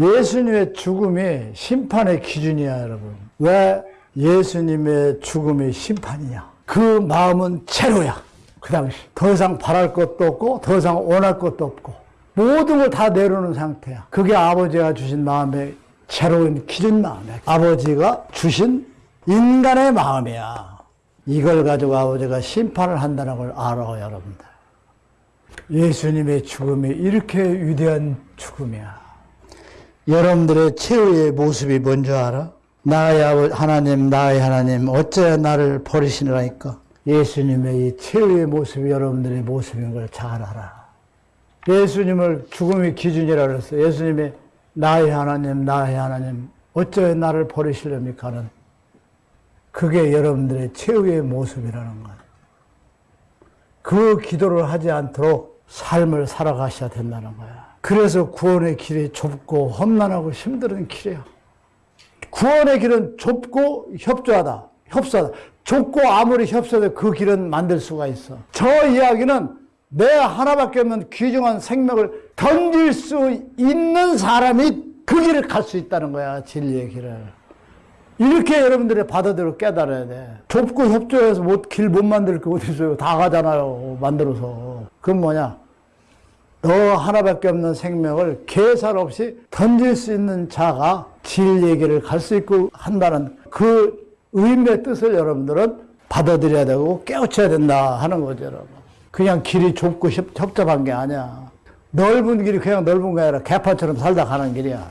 예수님의 죽음이 심판의 기준이야, 여러분. 왜 예수님의 죽음이 심판이냐? 그 마음은 채로야. 그 당시. 더 이상 바랄 것도 없고, 더 이상 원할 것도 없고, 모든 걸 다 내려놓은 상태야. 그게 아버지가 주신 마음의 채로운 기준 마음이야. 아버지가 주신 인간의 마음이야. 이걸 가지고 아버지가 심판을 한다는 걸 알아, 여러분들. 예수님의 죽음이 이렇게 위대한 죽음이야. 여러분들의 최후의 모습이 뭔지 알아? 나의 하나님, 나의 하나님, 어째 나를 버리시느라니까? 예수님의 이 최후의 모습이 여러분들의 모습인 걸 잘 알아. 예수님을 죽음의 기준이라 그랬어요. 예수님이 나의 하나님, 나의 하나님, 어째 나를 버리시렵니까? 하는 그게 여러분들의 최후의 모습이라는 거예요. 그 기도를 하지 않도록 삶을 살아가셔야 된다는 거야. 그래서 구원의 길이 좁고 험난하고 힘든 길이야. 구원의 길은 좁고 협조하다. 협소하다. 좁고 아무리 협소해도 그 길은 만들 수가 있어. 저 이야기는 내 하나밖에 없는 귀중한 생명을 던질 수 있는 사람이 그 길을 갈 수 있다는 거야. 진리의 길을. 이렇게 여러분들이 받아들여 깨달아야 돼. 좁고 협조해서 길못 만들 게 어디 있어요. 다 가잖아요. 만들어서. 그건 뭐냐? 너 하나밖에 없는 생명을 계산 없이 던질 수 있는 자가 진리의 길을 갈 수 있고 한다는 그 의미의 뜻을 여러분들은 받아들여야 되고 깨우쳐야 된다 하는 거죠, 여러분. 그냥 길이 좁고 협- 협잡한 게 아니야. 넓은 길이 그냥 넓은 게 아니라 개판처럼 살다 가는 길이야.